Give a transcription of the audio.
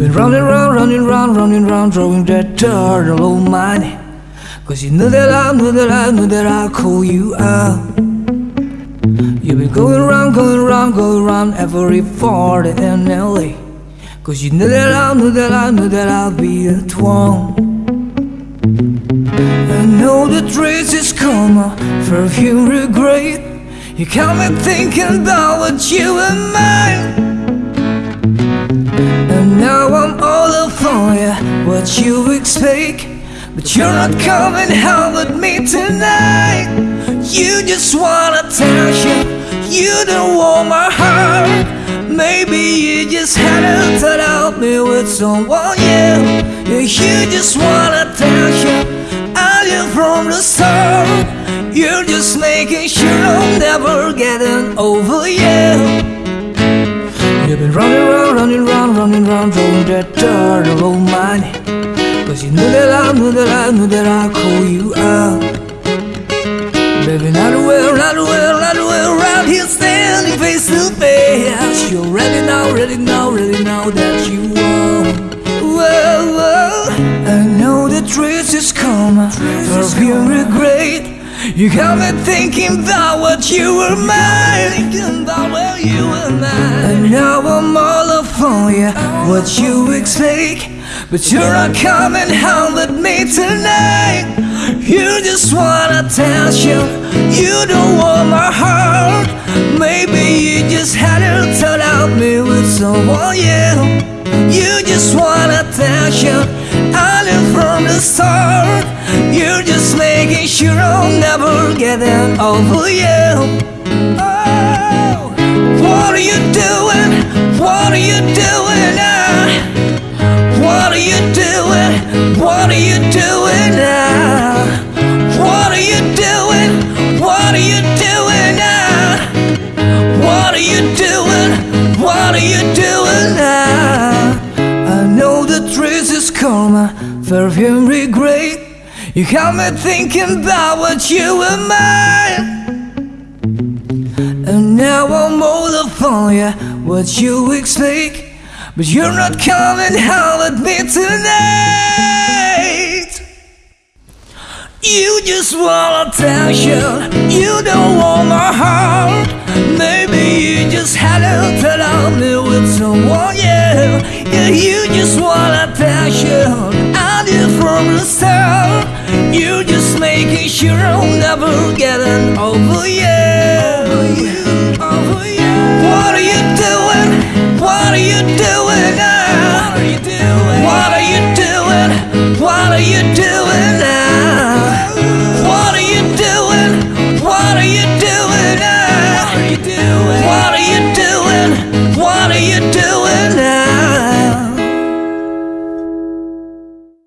running round, running round, running round, throwing that turtle oh of mine. Cause you knew that I knew that I knew that I'd call you out. You've been going around, going around, going around every Florida and LA. Cause you knew that I knew that I knew that I'd be a twang. I know the trace is karma, perfume regret. You got me thinking about what you and mine. What you expect. But you're not coming home with me tonight. You just want attention, you don't want my heart. Maybe you just had to help me with someone, yeah. yeah you just want attention, I live from the start. You're just making sure I'm never getting over you. You've been running around, running around, running around, throwing that dirt over mine. Cause you knew that I knew that I knew that I'd call you out. Baby, not well, not well, not well Right here standing face to face. You're ready now, ready now, ready now that you won't Whoa, I know the truth is Of your regret you got me thinking about what you were mine Thinking about where you were mine you What you expect but you're not coming home with me tonight. You just want attention You don't want my heart. Maybe you just had to turn out me with someone, yeah You just want attention I knew from the start. You're just making sure I'll never get over you. Oh, what are you doing? What are you doing now? What are you doing? What are you doing now? What are you doing? What are you doing now? What are you doing? What are you doing now? I know the truth is karma, perfume regret. You got me thinking about what you were mine. And now I'm you, what you expect. But you're not coming home with me tonight. You just want attention You don't want my heart. Maybe you just had to tell me with someone, yeah. Yeah, you just want attention I did from the start. You just making sure I'll never get over you